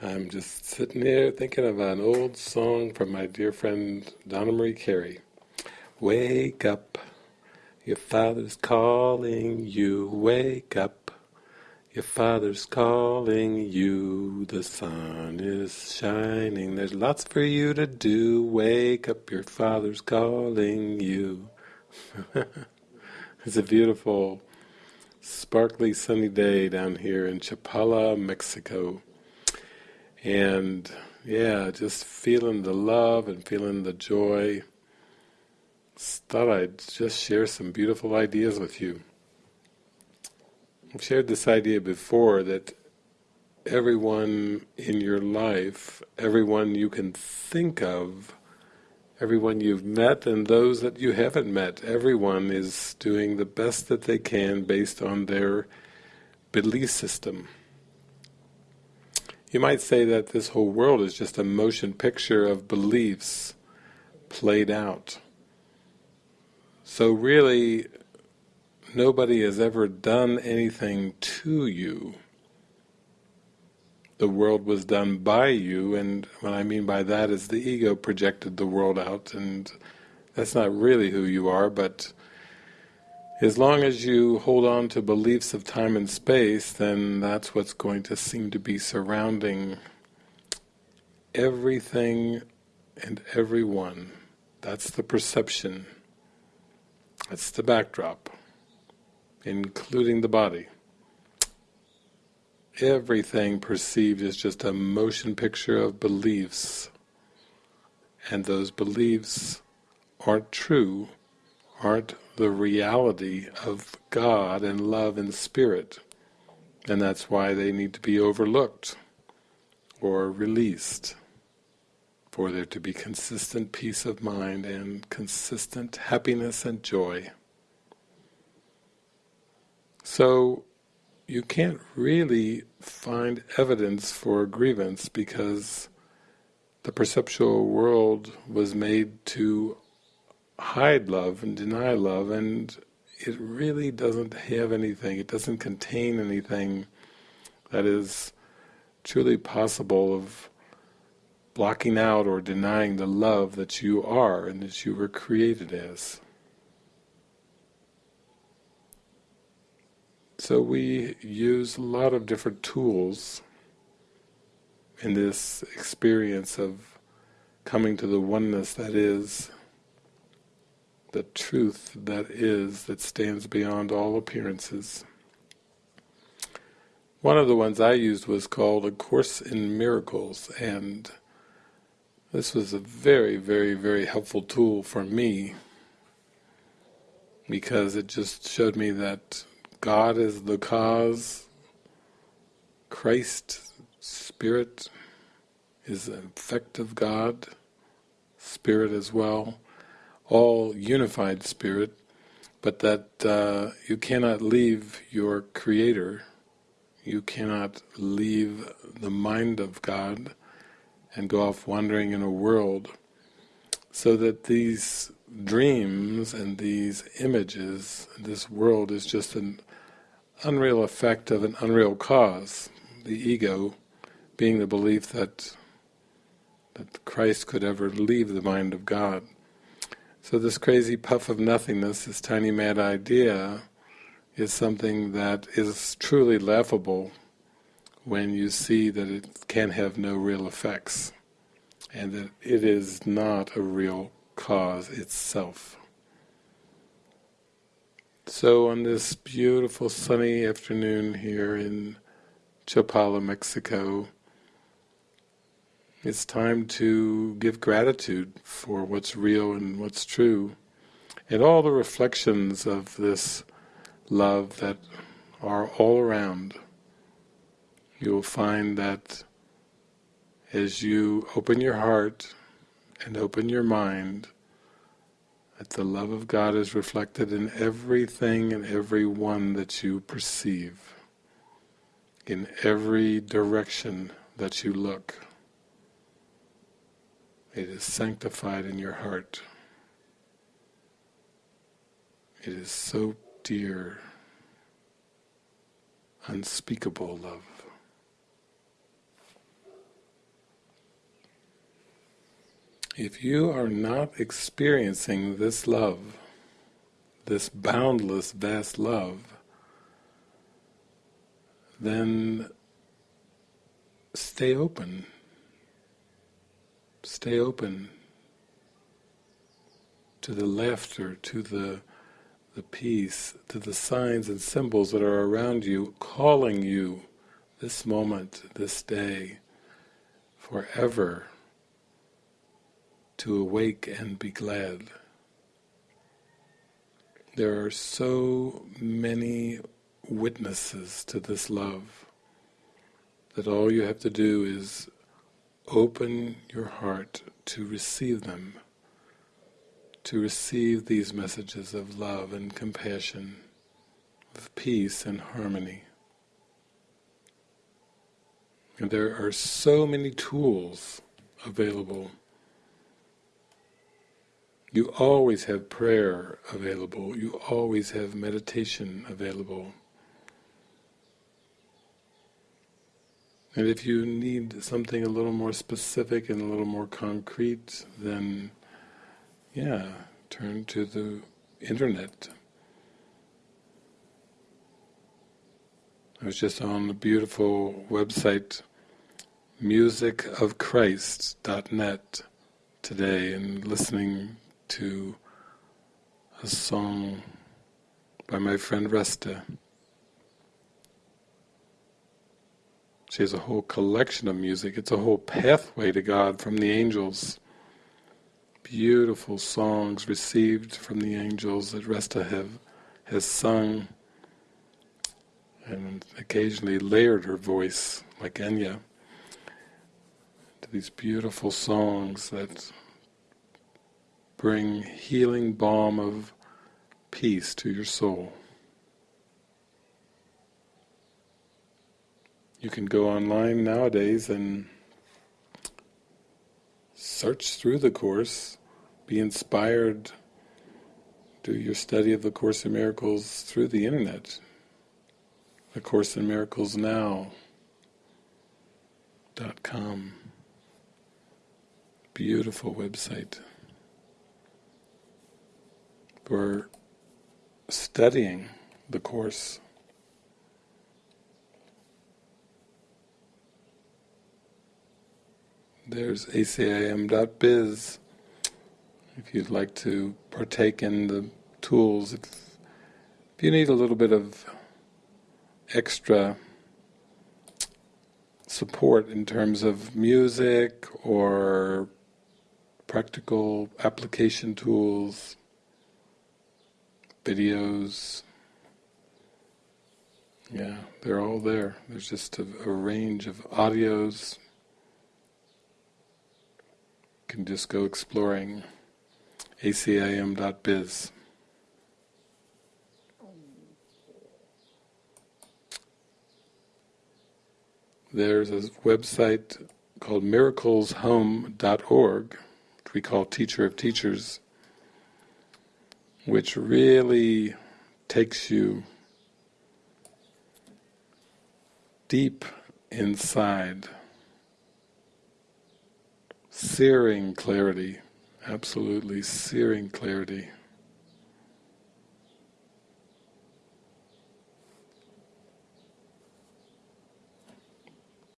I'm just sitting here thinking of an old song from my dear friend Donna Marie Carey. Wake up, your father's calling you, wake up. Your father's calling you, the sun is shining, there's lots for you to do, wake up, your father's calling you. it's a beautiful, sparkly sunny day down here in Chapala, Mexico. And yeah, just feeling the love and feeling the joy. Thought I'd just share some beautiful ideas with you. I've shared this idea before that everyone in your life, everyone you can think of, everyone you've met and those that you haven't met, everyone is doing the best that they can based on their belief system. You might say that this whole world is just a motion picture of beliefs played out. So really, nobody has ever done anything to you. The world was done by you, and what I mean by that is the ego projected the world out, and that's not really who you are, but as long as you hold on to beliefs of time and space, then that's what's going to seem to be surrounding everything and everyone. That's the perception. That's the backdrop, including the body. Everything perceived is just a motion picture of beliefs, and those beliefs aren't true, aren't the reality of God and love and spirit. And that's why they need to be overlooked or released for there to be consistent peace of mind and consistent happiness and joy. So you can't really find evidence for grievance because the perceptual world was made to hide love and deny love and it really doesn't have anything, it doesn't contain anything that is truly possible of blocking out or denying the love that you are and that you were created as. So we use a lot of different tools in this experience of coming to the oneness that is the truth that is, that stands beyond all appearances. One of the ones I used was called A Course in Miracles, and this was a very, very, very helpful tool for me because it just showed me that God is the cause, Christ, Spirit, is an effect of God, Spirit as well, all unified spirit, but that uh, you cannot leave your Creator, you cannot leave the mind of God and go off wandering in a world, so that these dreams and these images, this world is just an unreal effect of an unreal cause, the ego being the belief that that Christ could ever leave the mind of God. So this crazy puff of nothingness, this tiny mad idea, is something that is truly laughable when you see that it can have no real effects, and that it is not a real cause itself. So on this beautiful sunny afternoon here in Chapala, Mexico, it's time to give gratitude for what's real and what's true, and all the reflections of this love that are all around. You will find that as you open your heart and open your mind, that the love of God is reflected in everything and every one that you perceive, in every direction that you look. It is sanctified in your heart. It is so dear, unspeakable love. If you are not experiencing this love, this boundless, vast love, then stay open Stay open to the laughter, to the the peace, to the signs and symbols that are around you, calling you this moment, this day, forever to awake and be glad. There are so many witnesses to this love that all you have to do is open your heart to receive them, to receive these messages of love and compassion, of peace and harmony. And there are so many tools available. You always have prayer available, you always have meditation available. And if you need something a little more specific and a little more concrete, then yeah, turn to the internet. I was just on the beautiful website musicofchrist.net today and listening to a song by my friend Resta. She has a whole collection of music. It's a whole pathway to God from the angels. Beautiful songs received from the angels that Resta have has sung and occasionally layered her voice like Enya to these beautiful songs that bring healing balm of peace to your soul. You can go online nowadays and search through the Course, be inspired, do your study of the Course in Miracles through the Internet. The Course in Miracles Now dot com. Beautiful website for studying the Course. There's acim.biz if you'd like to partake in the tools. If, if you need a little bit of extra support in terms of music or practical application tools, videos, yeah, they're all there. There's just a, a range of audios, can just go exploring acim.biz. There's a website called miracleshome.org, which we call Teacher of Teachers, which really takes you deep inside searing clarity, absolutely searing clarity.